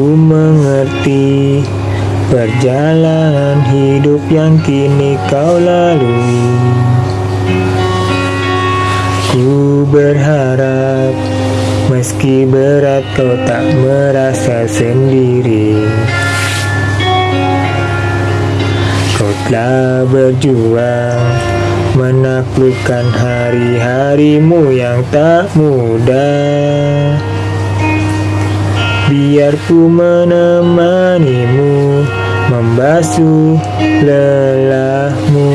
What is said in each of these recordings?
Ku mengerti perjalanan hidup yang kini kau lalui. Ku berharap meski berat kau tak merasa sendiri. Kau telah berjuang menaklukkan hari-harimu yang tak mudah Biar ku menemanimu membasuh lelahmu.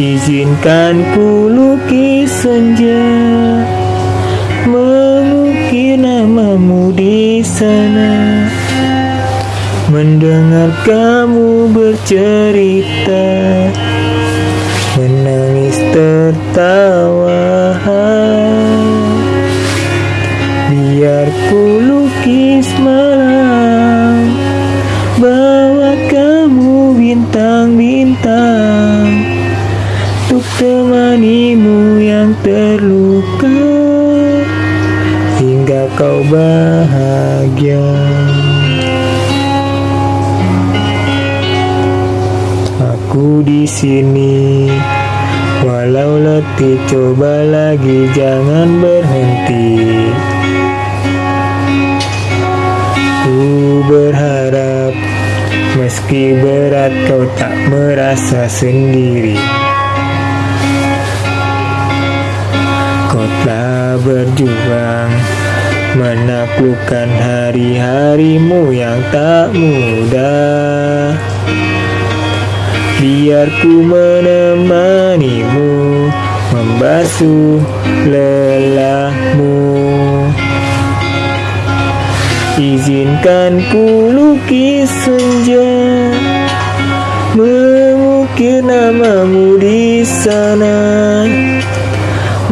Izinkan ku lukis senja Mengukir namamu di sana. Mendengar kamu bercerita malam. Bawa kamu bintang-bintang Untuk temanimu yang terluka. Hingga kau bahagia. Aku di sini. Walau letih coba lagi jangan berhenti meski berat kau tak merasa sendiri. Kau telah berjuang menaklukkan hari-harimu yang tak mudah. Biar ku menemanimu membasuh lelahmu Izinkan ku lukis senja Mengukir namamu di sana.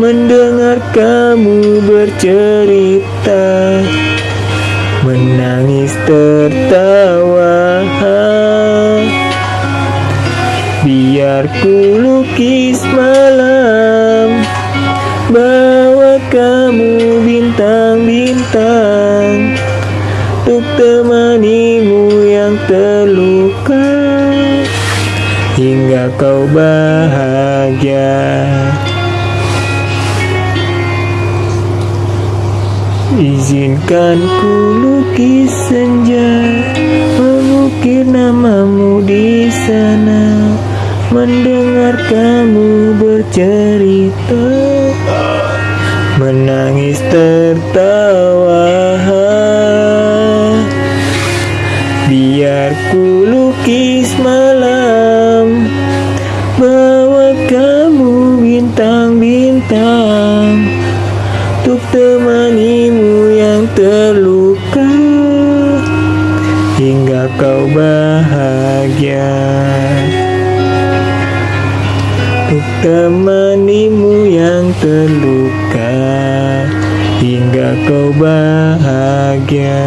Mendengar kamu bercerita Menangis tertawa. Biar ku lukis untuk temanimu yang terluka hingga kau bahagia. Izinkan ku lukis senja, mengukir namamu di sana, mendengar kamu bercerita, menangis tertawa. Biar ku lukis malam Bawa kamu bintang-bintang Untuk temanimu yang terluka. Hingga kau bahagia Untuk temanimu yang terluka. Hingga kau bahagia